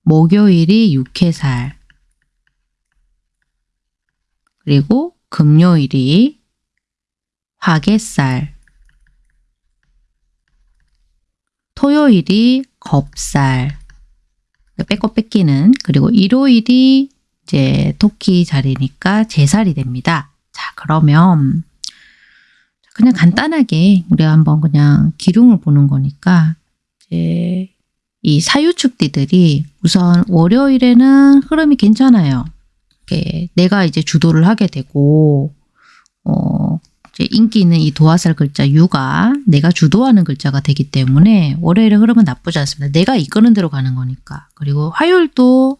목요일이 육해살 그리고 금요일이 화개살 토요일이 겁살 빼고 뺏기는 그리고 일요일이 이제 토끼 자리니까 제살이 됩니다. 자 그러면 그냥 간단하게 우리가 한번 그냥 기둥을 보는 거니까 이제 이 사유축띠들이 우선 월요일에는 흐름이 괜찮아요. 내가 이제 주도를 하게 되고 어 인기 있는 이 도화살 글자 유가 내가 주도하는 글자가 되기 때문에 월요일의 흐름은 나쁘지 않습니다. 내가 이끄는 대로 가는 거니까. 그리고 화요일도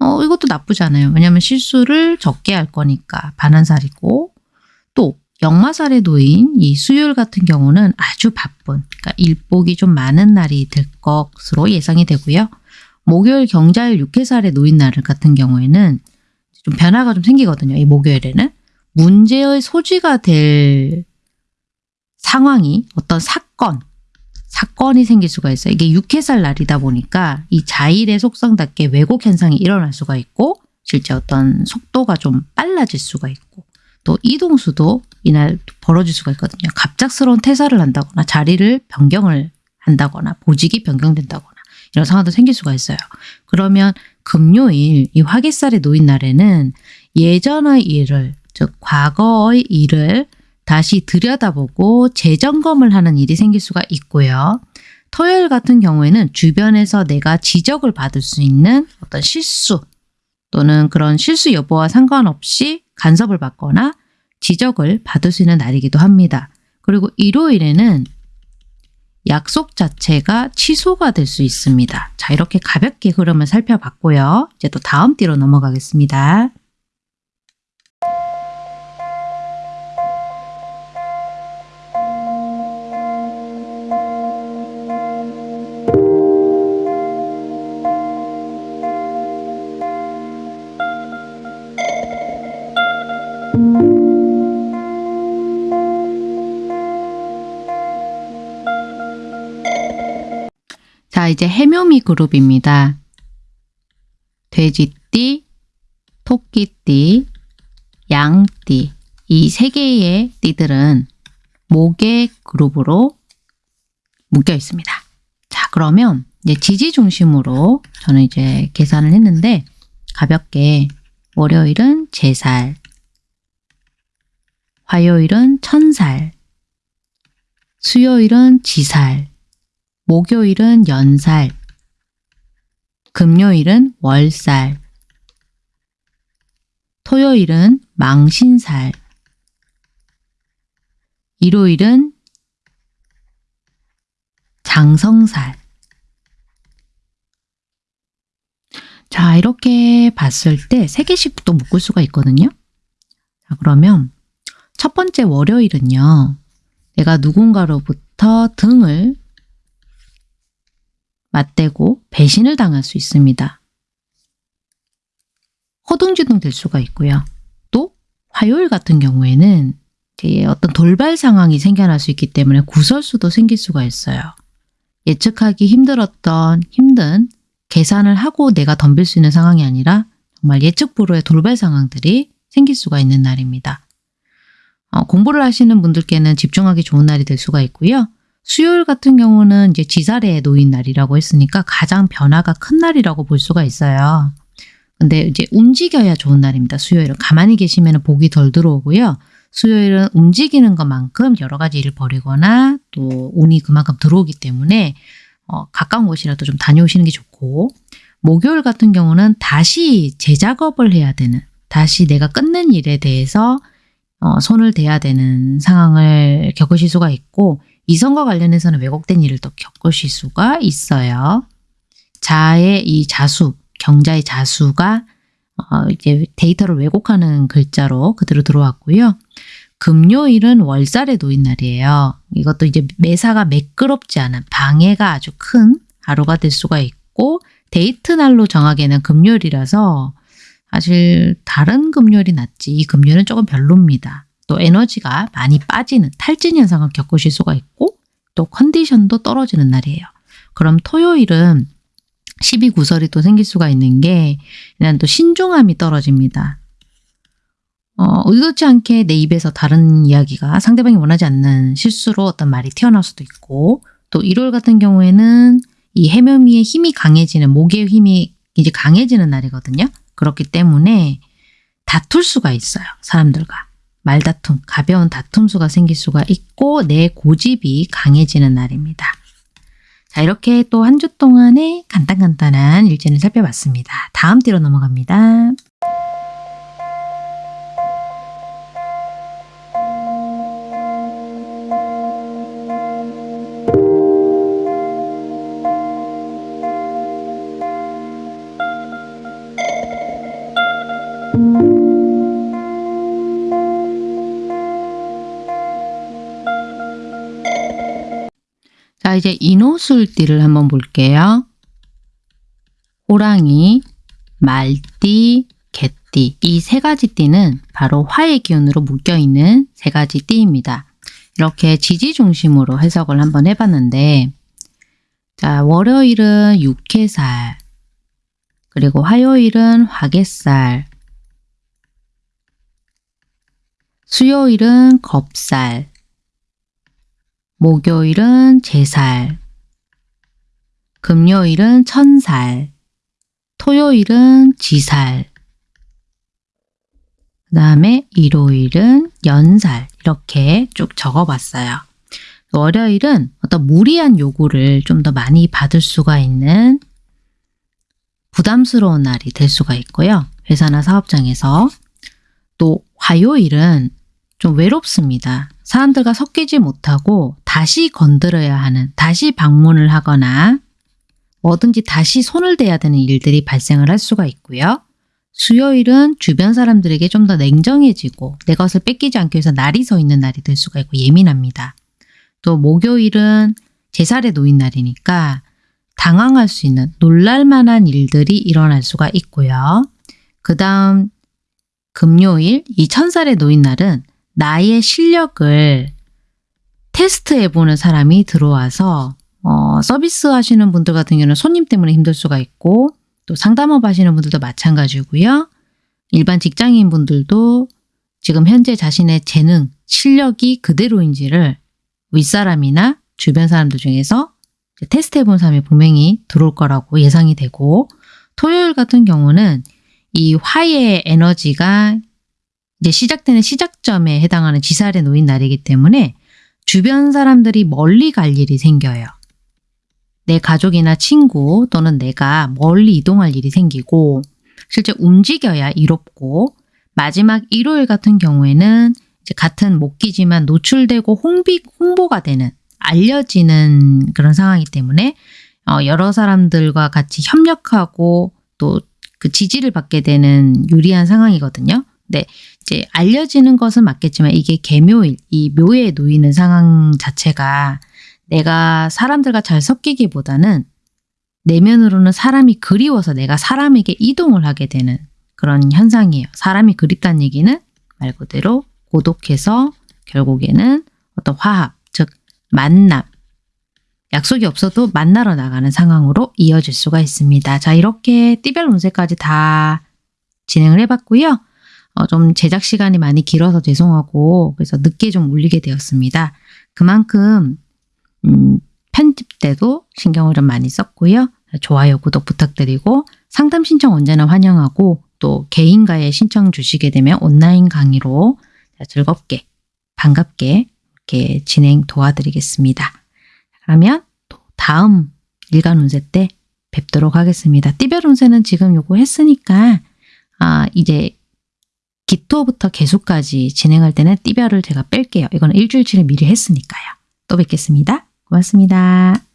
어 이것도 나쁘지 않아요. 왜냐하면 실수를 적게 할 거니까 반환살이고 또 역마살에 놓인 이 수요일 같은 경우는 아주 바쁜 그러니까 일복이 좀 많은 날이 될 것으로 예상이 되고요. 목요일 경자일 육해살에 놓인 날 같은 경우에는 좀 변화가 좀 생기거든요. 이 목요일에는 문제의 소지가 될 상황이 어떤 사건, 사건이 생길 수가 있어요. 이게 육해살 날이다 보니까 이 자일의 속성답게 왜곡 현상이 일어날 수가 있고 실제 어떤 속도가 좀 빨라질 수가 있고 또 이동수도 이날 벌어질 수가 있거든요. 갑작스러운 퇴사를 한다거나 자리를 변경을 한다거나 보직이 변경된다거나 이런 상황도 생길 수가 있어요. 그러면 금요일 이 화개살에 놓인 날에는 예전의 일을 즉 과거의 일을 다시 들여다보고 재점검을 하는 일이 생길 수가 있고요. 토요일 같은 경우에는 주변에서 내가 지적을 받을 수 있는 어떤 실수 또는 그런 실수 여부와 상관없이 간섭을 받거나 지적을 받을 수 있는 날이기도 합니다. 그리고 일요일에는 약속 자체가 취소가 될 수 있습니다. 자, 이렇게 가볍게 흐름을 살펴봤고요. 이제 또 다음 띠로 넘어가겠습니다. 자, 이제 해묘미 그룹입니다. 돼지띠, 토끼띠, 양띠 이 세 개의 띠들은 목의 그룹으로 묶여 있습니다. 자, 그러면 이제 지지 중심으로 저는 이제 계산을 했는데 가볍게 월요일은 제살, 화요일은 천살, 수요일은 지살, 목요일은 연살, 금요일은 월살, 토요일은 망신살, 일요일은 장성살. 자, 이렇게 봤을 때세 개씩 또 묶을 수가 있거든요. 자, 그러면 첫 번째 월요일은요. 내가 누군가로부터 등을 맞대고 배신을 당할 수 있습니다. 허둥지둥 될 수가 있고요. 또 화요일 같은 경우에는 어떤 돌발 상황이 생겨날 수 있기 때문에 구설수도 생길 수가 있어요. 예측하기 힘들었던 힘든 계산을 하고 내가 덤빌 수 있는 상황이 아니라 정말 예측 불허의 돌발 상황들이 생길 수가 있는 날입니다. 어, 공부를 하시는 분들께는 집중하기 좋은 날이 될 수가 있고요. 수요일 같은 경우는 이제 지살에 놓인 날이라고 했으니까 가장 변화가 큰 날이라고 볼 수가 있어요. 근데 이제 움직여야 좋은 날입니다. 수요일은 가만히 계시면 복이 덜 들어오고요. 수요일은 움직이는 것만큼 여러 가지 일을 벌이거나 또 운이 그만큼 들어오기 때문에 어, 가까운 곳이라도 좀 다녀오시는 게 좋고 목요일 같은 경우는 다시 재작업을 해야 되는 다시 내가 끝낸 일에 대해서 어, 손을 대야 되는 상황을 겪으실 수가 있고 이성과 관련해서는 왜곡된 일을 또 겪으실 수가 있어요. 자의 이 자수, 경자의 자수가 어, 이제 데이터를 왜곡하는 글자로 그대로 들어왔고요. 금요일은 월살에 놓인 날이에요. 이것도 이제 매사가 매끄럽지 않은 방해가 아주 큰 하루가 될 수가 있고 데이트 날로 정하기에는 금요일이라서 사실 다른 금요일이 낫지 이 금요일은 조금 별로입니다. 또 에너지가 많이 빠지는 탈진 현상을 겪으실 수가 있고 또 컨디션도 떨어지는 날이에요. 그럼 토요일은 12구설이 또 생길 수가 있는 게 일단 또 신중함이 떨어집니다. 어, 의도치 않게 내 입에서 다른 이야기가 상대방이 원하지 않는 실수로 어떤 말이 튀어나올 수도 있고 또 일요일 같은 경우에는 이 해묘미의 힘이 강해지는 목의 힘이 이제 강해지는 날이거든요. 그렇기 때문에 다툴 수가 있어요. 사람들과. 말다툼, 가벼운 다툼수가 생길 수가 있고 내 고집이 강해지는 날입니다. 자 이렇게 또 한 주 동안의 간단간단한 일진을 살펴봤습니다. 다음 띠로 넘어갑니다. 이제 인호술띠를 한번 볼게요. 호랑이, 말띠, 개띠 이 세 가지 띠는 바로 화의 기운으로 묶여있는 세 가지 띠입니다. 이렇게 지지 중심으로 해석을 한번 해봤는데 자 월요일은 육해살 그리고 화요일은 화개살 수요일은 겁살 목요일은 제살, 금요일은 천살, 토요일은 지살, 그 다음에 일요일은 연살 이렇게 쭉 적어봤어요. 월요일은 어떤 무리한 요구를 좀 더 많이 받을 수가 있는 부담스러운 날이 될 수가 있고요. 회사나 사업장에서 또 화요일은 좀 외롭습니다. 사람들과 섞이지 못하고 다시 건드려야 하는, 다시 방문을 하거나 뭐든지 다시 손을 대야 되는 일들이 발생을 할 수가 있고요. 수요일은 주변 사람들에게 좀 더 냉정해지고 내 것을 뺏기지 않기 위해서 날이 서 있는 날이 될 수가 있고 예민합니다. 또 목요일은 제살에 놓인 날이니까 당황할 수 있는 놀랄만한 일들이 일어날 수가 있고요. 그 다음 금요일 이 천살에 놓인 날은 나의 실력을 테스트해보는 사람이 들어와서 어, 서비스 하시는 분들 같은 경우는 손님 때문에 힘들 수가 있고 또 상담업 하시는 분들도 마찬가지고요. 일반 직장인 분들도 지금 현재 자신의 재능, 실력이 그대로인지를 윗사람이나 주변 사람들 중에서 테스트 해본 사람이 분명히 들어올 거라고 예상이 되고 토요일 같은 경우는 이 화의 에너지가 이제 시작되는 시작점에 해당하는 지살에 놓인 날이기 때문에 주변 사람들이 멀리 갈 일이 생겨요. 내 가족이나 친구 또는 내가 멀리 이동할 일이 생기고 실제 움직여야 이롭고 마지막 일요일 같은 경우에는 같은 목기지만 노출되고 홍비, 홍보가 되는 알려지는 그런 상황이기 때문에 어, 여러 사람들과 같이 협력하고 또 그 지지를 받게 되는 유리한 상황이거든요. 네, 이제 알려지는 것은 맞겠지만 이게 개묘일, 이 묘에 놓이는 상황 자체가 내가 사람들과 잘 섞이기보다는 내면으로는 사람이 그리워서 내가 사람에게 이동을 하게 되는 그런 현상이에요. 사람이 그립다는 얘기는 말 그대로 고독해서 결국에는 어떤 화합, 즉 만남, 약속이 없어도 만나러 나가는 상황으로 이어질 수가 있습니다. 자 이렇게 띠별 운세까지 다 진행을 해봤고요. 어, 좀 제작 시간이 많이 길어서 죄송하고 그래서 늦게 좀 올리게 되었습니다. 그만큼 음, 편집 때도 신경을 좀 많이 썼고요. 좋아요, 구독 부탁드리고 상담 신청 언제나 환영하고 또 개인과의 신청 주시게 되면 온라인 강의로 즐겁게 반갑게 이렇게 진행 도와드리겠습니다. 그러면 또 다음 일간 운세 때 뵙도록 하겠습니다. 띠별 운세는 지금 요거 했으니까 아 이제 기토부터 개수까지 진행할 때는 띠별을 제가 뺄게요. 이거는 일주일치를 미리 했으니까요. 또 뵙겠습니다. 고맙습니다.